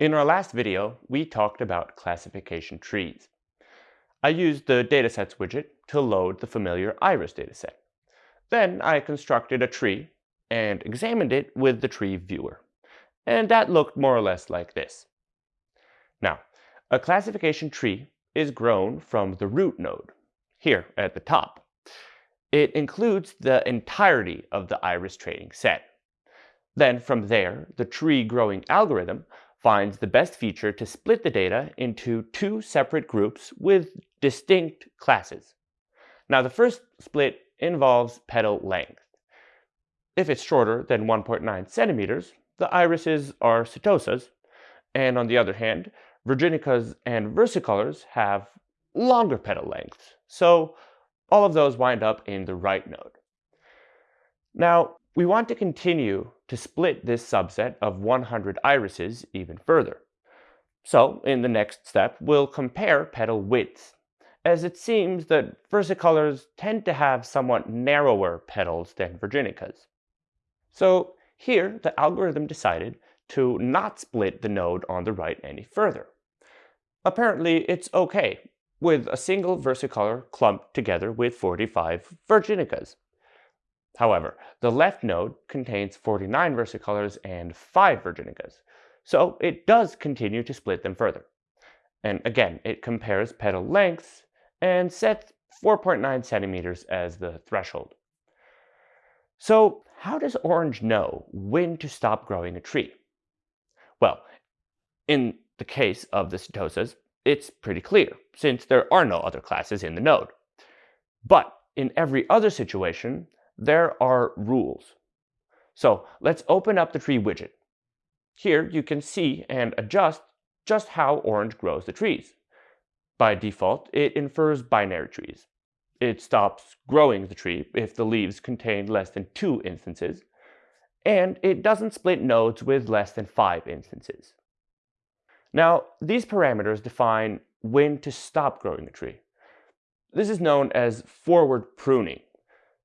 In our last video, we talked about classification trees. I used the Datasets widget to load the familiar iris dataset. Then I constructed a tree and examined it with the tree viewer. And that looked more or less like this. Now, a classification tree is grown from the root node, here at the top. It includes the entirety of the iris training set. Then from there, the tree growing algorithm finds the best feature to split the data into two separate groups with distinct classes. Now the first split involves petal length. If it's shorter than 1.9 centimeters, the irises are setosas, and on the other hand, virginicas and versicolors have longer petal lengths, so all of those wind up in the right node. Now, we want to continue to split this subset of 100 irises even further. So in the next step, we'll compare petal widths, as it seems that versicolors tend to have somewhat narrower petals than virginicas. So here, the algorithm decided to not split the node on the right any further. Apparently, it's okay with a single versicolor clumped together with 45 virginicas. However, the left node contains 49 versicolors and 5 virginicas, so it does continue to split them further. And again, it compares petal lengths and sets 4.9 centimeters as the threshold. So how does Orange know when to stop growing a tree? Well, in the case of the setosas, it's pretty clear, since there are no other classes in the node. But in every other situation, there are rules. So let's open up the tree widget. Here you can see and adjust just how Orange grows the trees. By default, it infers binary trees. It stops growing the tree if the leaves contain less than two instances, and it doesn't split nodes with less than five instances. Now, these parameters define when to stop growing the tree. This is known as forward pruning,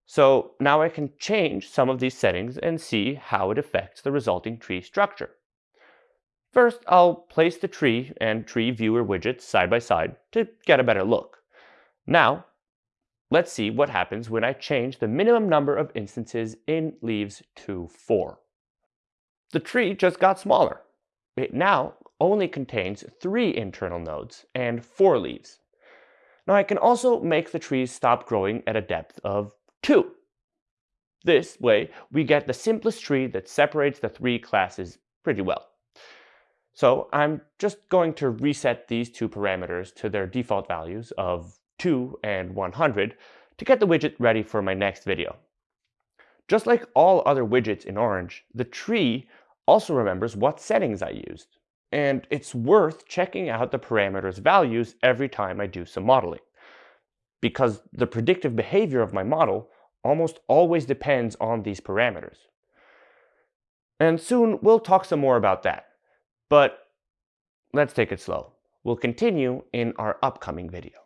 so now I can change some of these settings and see how it affects the resulting tree structure. First, I'll place the tree and tree viewer widgets side by side to get a better look. Now, let's see what happens when I change the minimum number of instances in leaves to 4. The tree just got smaller. It now only contains 3 internal nodes and 4 leaves. Now I can also make the trees stop growing at a depth of 2. This way, we get the simplest tree that separates the three classes pretty well. So I'm just going to reset these two parameters to their default values of 2 and 100 to get the widget ready for my next video. Just like all other widgets in Orange, the tree also remembers what settings I used. And it's worth checking out the parameters values every time I do some modeling. Because the predictive behavior of my model almost always depends on these parameters. And soon we'll talk some more about that. But let's take it slow. We'll continue in our upcoming video.